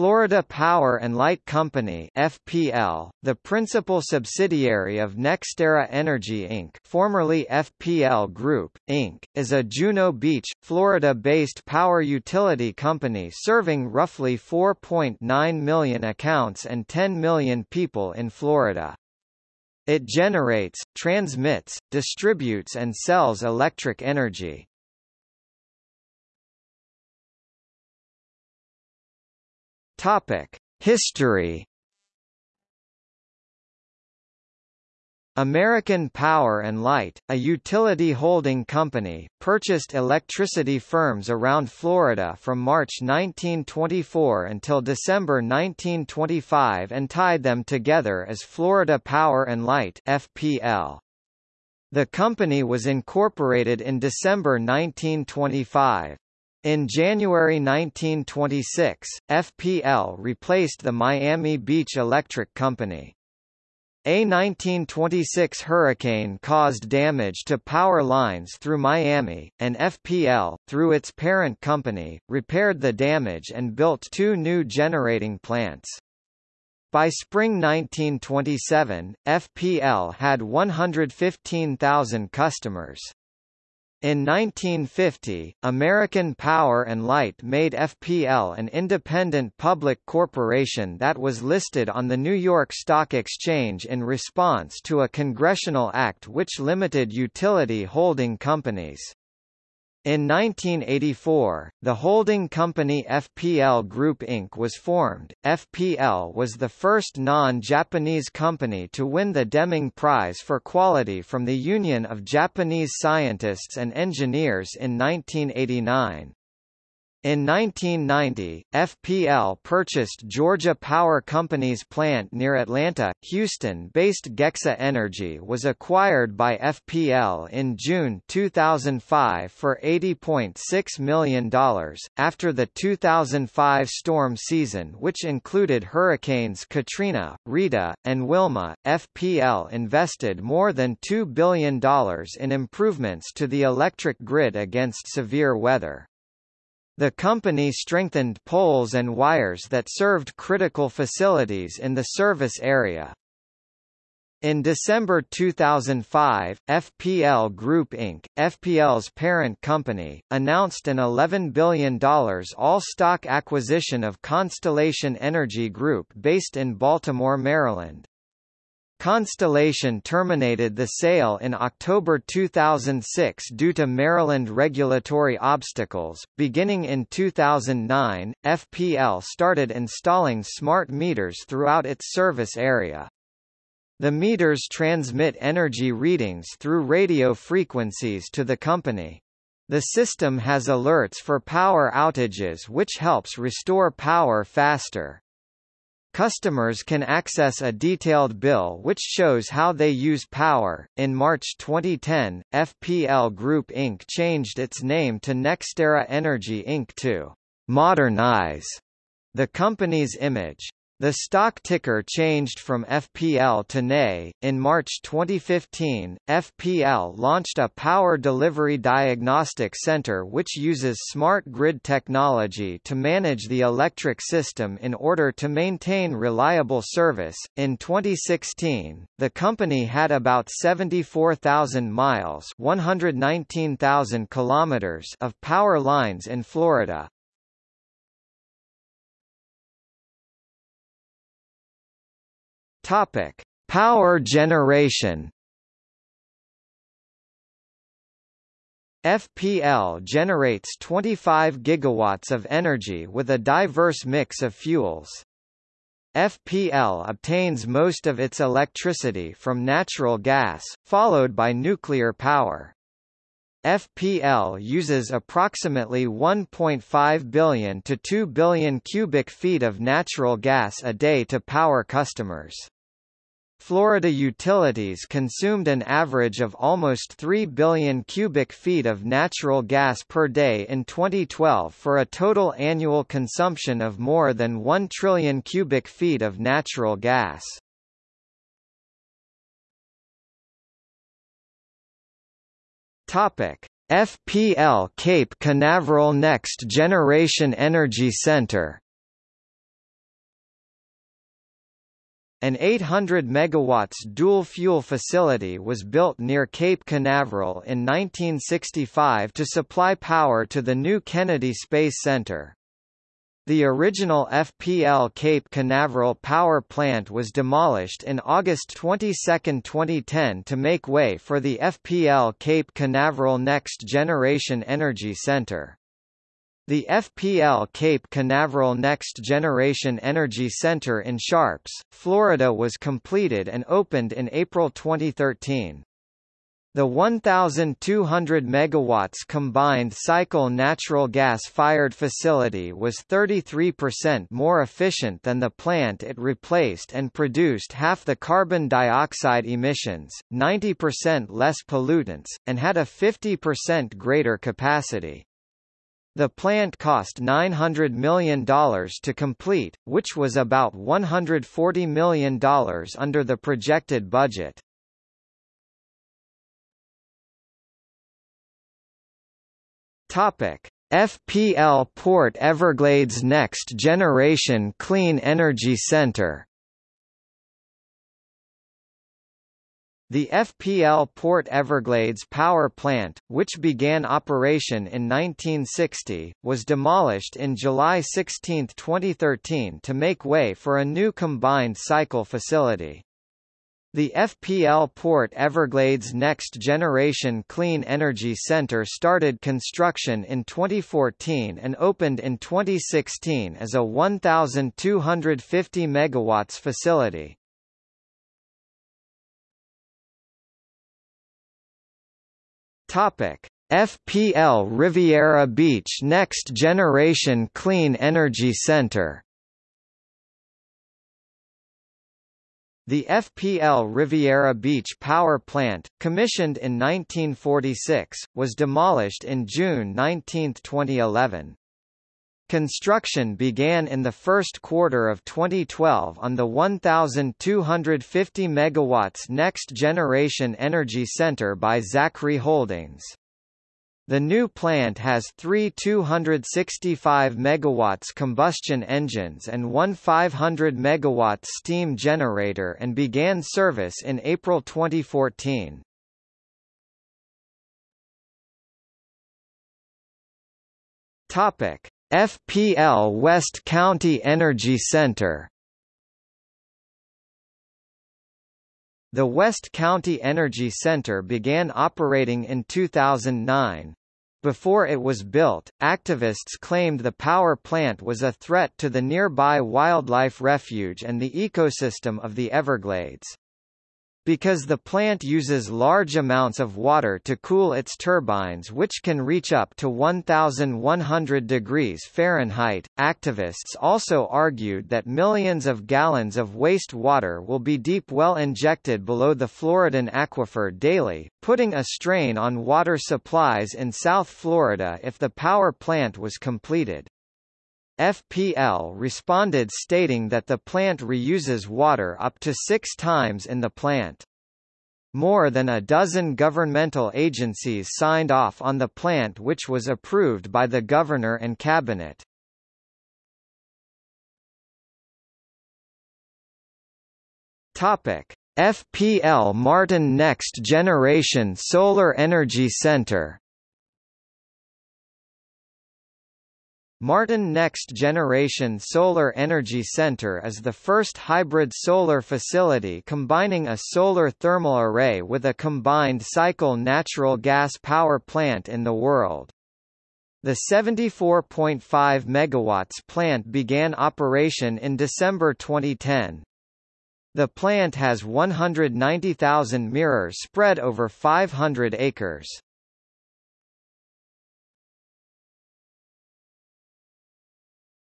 Florida Power and Light Company FPL, the principal subsidiary of NextEra Energy Inc. formerly FPL Group, Inc., is a Juno Beach, Florida-based power utility company serving roughly 4.9 million accounts and 10 million people in Florida. It generates, transmits, distributes and sells electric energy. Topic: History. American Power and Light, a utility holding company, purchased electricity firms around Florida from March 1924 until December 1925 and tied them together as Florida Power and Light (FPL). The company was incorporated in December 1925. In January 1926, FPL replaced the Miami Beach Electric Company. A 1926 hurricane caused damage to power lines through Miami, and FPL, through its parent company, repaired the damage and built two new generating plants. By spring 1927, FPL had 115,000 customers. In 1950, American Power and Light made FPL an independent public corporation that was listed on the New York Stock Exchange in response to a congressional act which limited utility holding companies. In 1984, the holding company FPL Group Inc. was formed. FPL was the first non-Japanese company to win the Deming Prize for Quality from the Union of Japanese Scientists and Engineers in 1989. In 1990, FPL purchased Georgia Power Company's plant near Atlanta. Houston-based Gexa Energy was acquired by FPL in June 2005 for $80.6 million. After the 2005 storm season which included hurricanes Katrina, Rita, and Wilma, FPL invested more than $2 billion in improvements to the electric grid against severe weather. The company strengthened poles and wires that served critical facilities in the service area. In December 2005, FPL Group Inc., FPL's parent company, announced an $11 billion all-stock acquisition of Constellation Energy Group based in Baltimore, Maryland. Constellation terminated the sale in October 2006 due to Maryland regulatory obstacles. Beginning in 2009, FPL started installing smart meters throughout its service area. The meters transmit energy readings through radio frequencies to the company. The system has alerts for power outages which helps restore power faster. Customers can access a detailed bill which shows how they use power. In March 2010, FPL Group Inc. changed its name to NextEra Energy Inc. to modernize the company's image. The stock ticker changed from FPL to NE. In March 2015, FPL launched a power delivery diagnostic center which uses smart grid technology to manage the electric system in order to maintain reliable service. In 2016, the company had about 74,000 miles, 119,000 kilometers of power lines in Florida, Topic: Power generation. FPL generates 25 gigawatts of energy with a diverse mix of fuels. FPL obtains most of its electricity from natural gas, followed by nuclear power. FPL uses approximately 1.5 billion to 2 billion cubic feet of natural gas a day to power customers. Florida utilities consumed an average of almost 3 billion cubic feet of natural gas per day in 2012 for a total annual consumption of more than 1 trillion cubic feet of natural gas. Topic: FPL Cape Canaveral Next Generation Energy Center An 800 MW dual-fuel facility was built near Cape Canaveral in 1965 to supply power to the new Kennedy Space Center. The original FPL Cape Canaveral power plant was demolished in August 22, 2010 to make way for the FPL Cape Canaveral Next Generation Energy Center. The FPL Cape Canaveral Next Generation Energy Center in Sharpes, Florida was completed and opened in April 2013. The 1,200 megawatts combined cycle natural gas-fired facility was 33% more efficient than the plant it replaced and produced half the carbon dioxide emissions, 90% less pollutants, and had a 50% greater capacity. The plant cost $900 million to complete, which was about $140 million under the projected budget. Topic: FPL Port Everglades Next Generation Clean Energy Center. The FPL Port Everglades power plant, which began operation in 1960, was demolished in July 16, 2013 to make way for a new combined cycle facility. The FPL Port Everglades Next Generation Clean Energy Center started construction in 2014 and opened in 2016 as a 1,250 MW facility. Topic: FPL Riviera Beach Next Generation Clean Energy Center The FPL Riviera Beach power plant, commissioned in 1946, was demolished in June 19, 2011. Construction began in the first quarter of 2012 on the 1,250 MW Next Generation Energy Center by Zachry Holdings. The new plant has three 265 MW combustion engines and one 500 MW steam generator and began service in April 2014. Topic: FPL West County Energy Center The West County Energy Center began operating in 2009. Before it was built, activists claimed the power plant was a threat to the nearby wildlife refuge and the ecosystem of the Everglades. Because the plant uses large amounts of water to cool its turbines which can reach up to 1100 degrees Fahrenheit, activists also argued that millions of gallons of waste water will be deep well injected below the Floridan aquifer daily, putting a strain on water supplies in South Florida if the power plant was completed. FPL responded stating that the plant reuses water up to six times in the plant. More than a dozen governmental agencies signed off on the plant which was approved by the governor and cabinet. Topic: FPL Martin Next Generation Solar Energy Center Martin Next Generation Solar Energy Center is the first hybrid solar facility combining a solar thermal array with a combined cycle natural gas power plant in the world. The 74.5 MW plant began operation in December 2010. The plant has 190,000 mirrors spread over 500 acres.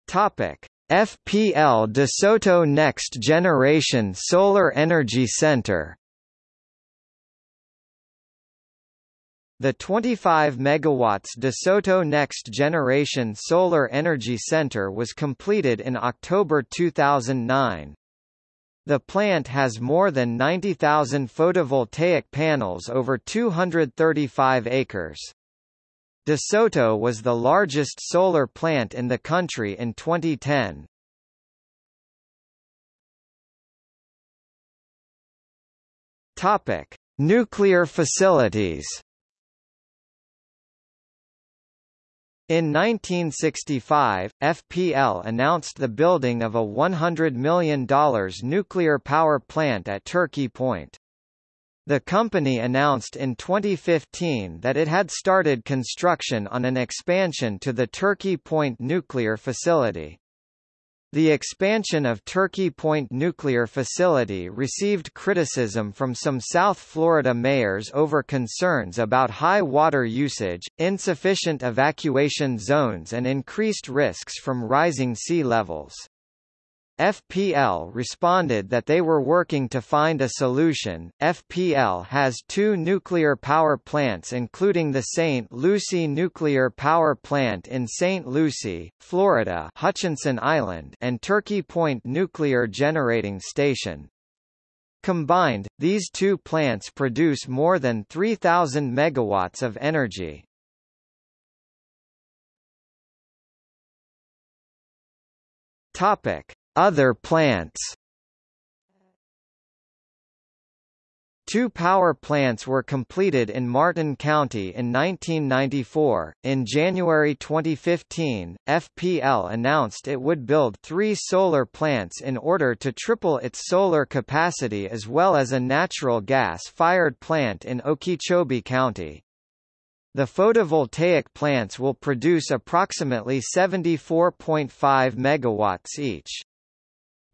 Topic: FPL DeSoto Next Generation Solar Energy Center The 25 MW DeSoto Next Generation Solar Energy Center was completed in October 2009. The plant has more than 90,000 photovoltaic panels over 235 acres. DeSoto was the largest solar plant in the country in 2010. Topic: Nuclear facilities. In 1965, FPL announced the building of a $100 million nuclear power plant at Turkey Point. The company announced in 2015 that it had started construction on an expansion to the Turkey Point nuclear facility. The expansion of Turkey Point nuclear facility received criticism from some South Florida mayors over concerns about high water usage, insufficient evacuation zones and increased risks from rising sea levels. FPL responded that they were working to find a solution. FPL has two nuclear power plants including the St. Lucie Nuclear Power Plant in St. Lucie, Florida, Hutchinson Island, and Turkey Point Nuclear Generating Station. Combined, these two plants produce more than 3000 megawatts of energy. Topic: other plants Two power plants were completed in Martin County in 1994. In January 2015, FPL announced it would build three solar plants in order to triple its solar capacity as well as a natural gas-fired plant in Okeechobee County. The photovoltaic plants will produce approximately 74.5 megawatts each.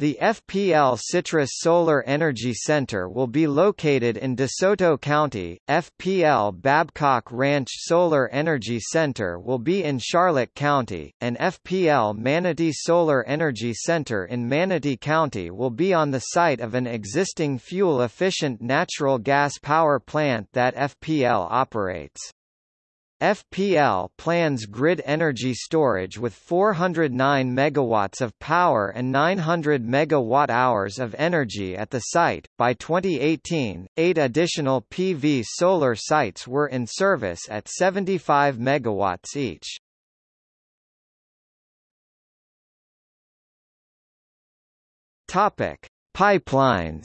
The FPL Citrus Solar Energy Center will be located in DeSoto County. FPL Babcock Ranch Solar Energy Center will be in Charlotte County, and FPL Manatee Solar Energy Center in Manatee County will be on the site of an existing fuel-efficient natural gas power plant that FPL operates. FPL plans grid energy storage with 409 megawatts of power and 900 megawatt-hours of energy at the site. By 2018, eight additional PV solar sites were in service at 75 megawatts each. Topic: Pipelines.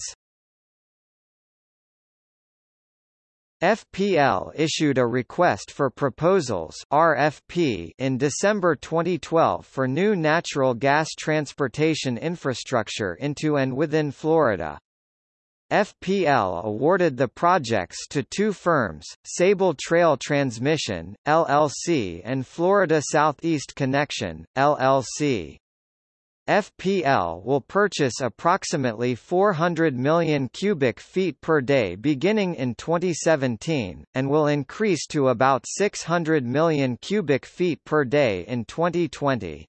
FPL issued a request for proposals RFP in December 2012 for new natural gas transportation infrastructure into and within Florida. FPL awarded the projects to two firms, Sabal Trail Transmission, LLC and Florida Southeast Connection, LLC. FPL will purchase approximately 400 million cubic feet per day beginning in 2017, and will increase to about 600 million cubic feet per day in 2020.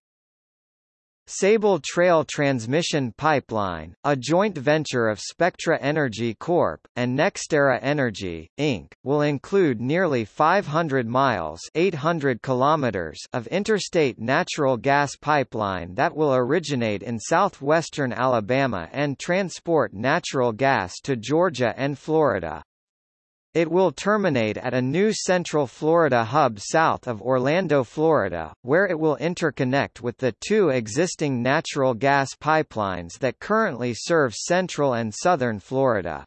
Sabal Trail Transmission Pipeline, a joint venture of Spectra Energy Corp. and NextEra Energy, Inc., will include nearly 500 miles 800 kilometers of interstate natural gas pipeline that will originate in southwestern Alabama and transport natural gas to Georgia and Florida. It will terminate at a new Central Florida hub south of Orlando, Florida, where it will interconnect with the two existing natural gas pipelines that currently serve central and southern Florida.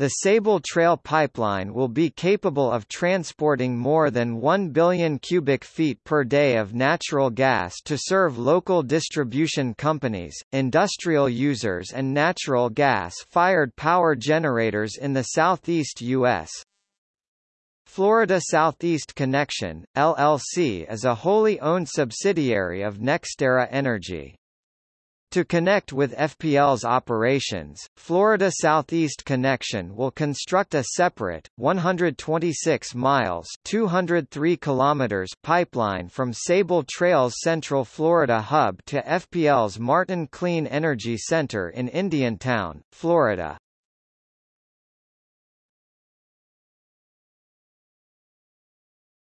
The Sabal Trail pipeline will be capable of transporting more than 1 billion cubic feet per day of natural gas to serve local distribution companies, industrial users and natural gas-fired power generators in the southeast U.S. Florida Southeast Connection, LLC is a wholly owned subsidiary of NextEra Energy. To connect with FPL's operations, Florida Southeast Connection will construct a separate 126 miles (203 kilometers) pipeline from Sabal Trail's Central Florida hub to FPL's Martin Clean Energy Center in Indiantown, Florida.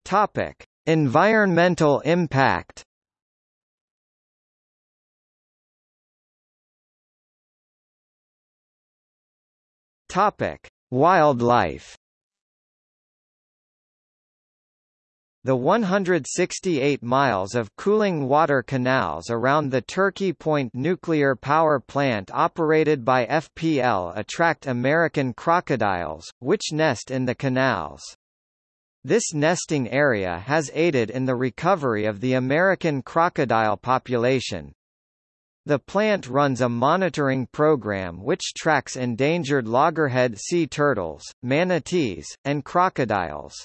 Topic: Environmental impact. Topic: Wildlife. The 168 miles of cooling water canals around the Turkey Point nuclear power plant operated by FPL attract American crocodiles, which nest in the canals. This nesting area has aided in the recovery of the American crocodile population. The plant runs a monitoring program which tracks endangered loggerhead sea turtles, manatees, and crocodiles.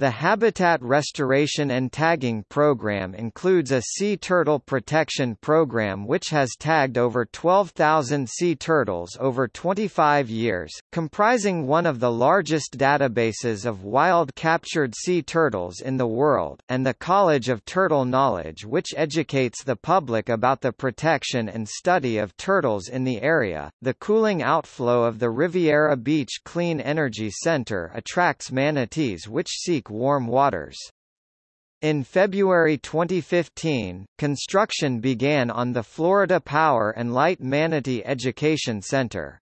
The Habitat Restoration and Tagging Program includes a sea turtle protection program which has tagged over 12,000 sea turtles over 25 years, comprising one of the largest databases of wild captured sea turtles in the world, and the College of Turtle Knowledge which educates the public about the protection and study of turtles in the area. The cooling outflow of the Riviera Beach Clean Energy Center attracts manatees which seek warm waters. In February 2015, construction began on the Florida Power and Light Manatee Education Center.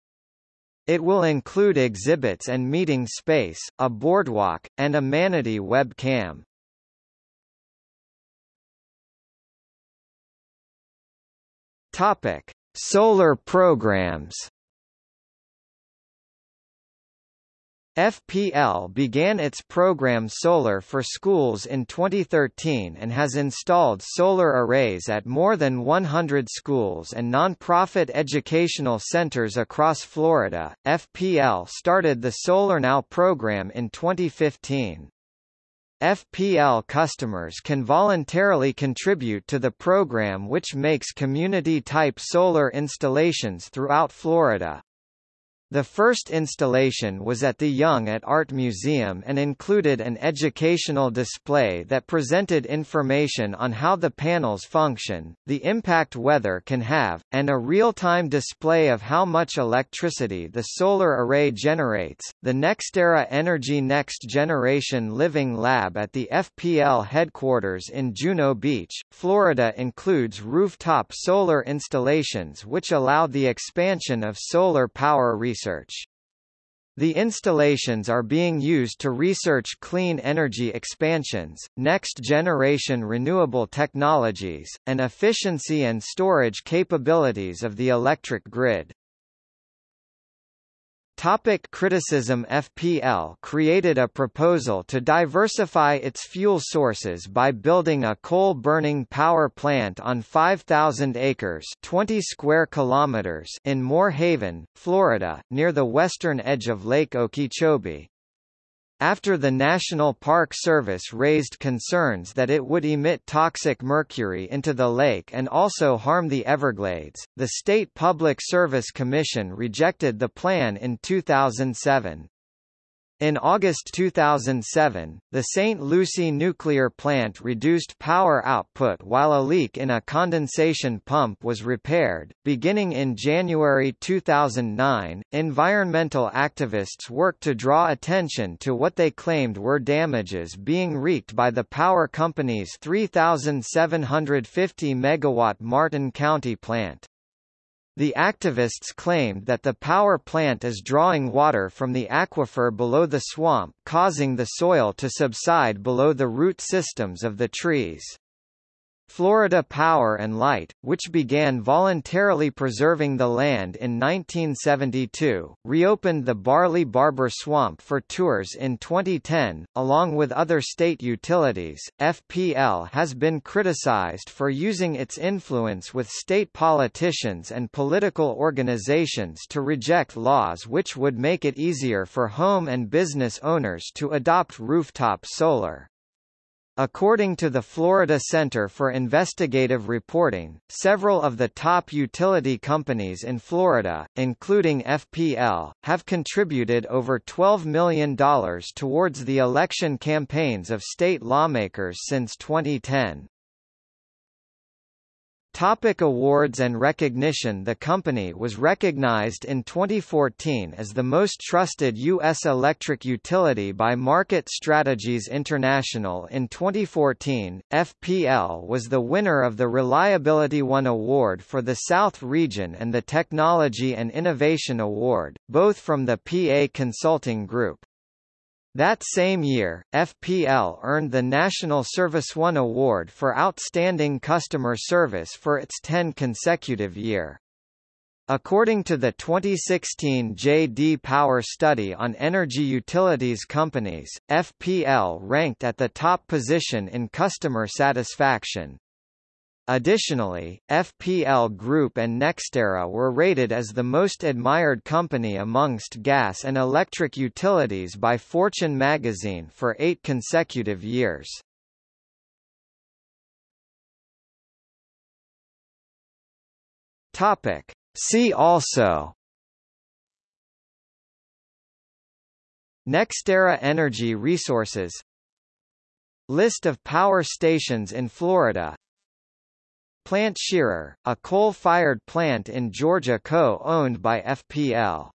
It will include exhibits and meeting space, a boardwalk, and a manatee webcam. Topic: Solar programs. FPL began its program Solar for Schools in 2013 and has installed solar arrays at more than 100 schools and nonprofit educational centers across Florida. FPL started the Solar Now program in 2015. FPL customers can voluntarily contribute to the program which makes community-type solar installations throughout Florida. The first installation was at the Young at Art Museum and included an educational display that presented information on how the panels function, the impact weather can have, and a real-time display of how much electricity the solar array generates. The NextEra Energy Next Generation Living Lab at the FPL headquarters in Juno Beach, Florida includes rooftop solar installations which allow the expansion of solar power research research. The installations are being used to research clean energy expansions, next-generation renewable technologies, and efficiency and storage capabilities of the electric grid. Topic criticism FPL created a proposal to diversify its fuel sources by building a coal-burning power plant on 5,000 acres 20 square kilometers in Moore Haven, Florida, near the western edge of Lake Okeechobee. After the National Park Service raised concerns that it would emit toxic mercury into the lake and also harm the Everglades, the State Public Service Commission rejected the plan in 2007. In August 2007, the St. Lucie nuclear plant reduced power output while a leak in a condensation pump was repaired. Beginning in January 2009, environmental activists worked to draw attention to what they claimed were damages being wreaked by the power company's 3,750 megawatt Martin County plant. The activists claimed that the power plant is drawing water from the aquifer below the swamp causing the soil to subside below the root systems of the trees. Florida Power and Light, which began voluntarily preserving the land in 1972, reopened the Barley Barber Swamp for tours in 2010, along with other state utilities. FPL has been criticized for using its influence with state politicians and political organizations to reject laws which would make it easier for home and business owners to adopt rooftop solar. According to the Florida Center for Investigative Reporting, several of the top utility companies in Florida, including FPL, have contributed over $12 million towards the election campaigns of state lawmakers since 2010. Topic awards and recognition The company was recognized in 2014 as the most trusted U.S. electric utility by Market Strategies International in 2014, FPL was the winner of the Reliability One Award for the South Region and the Technology and Innovation Award, both from the PA Consulting Group. That same year, FPL earned the National Service One Award for Outstanding Customer Service for its 10 consecutive year. According to the 2016 J.D. Power study on energy utilities companies, FPL ranked at the top position in customer satisfaction. Additionally, FPL Group and NextEra were rated as the most admired company amongst gas and electric utilities by Fortune magazine for eight consecutive years. Topic. See also NextEra Energy Resources List of power stations in Florida Plant Scherer, a coal-fired plant in Georgia co-owned by FPL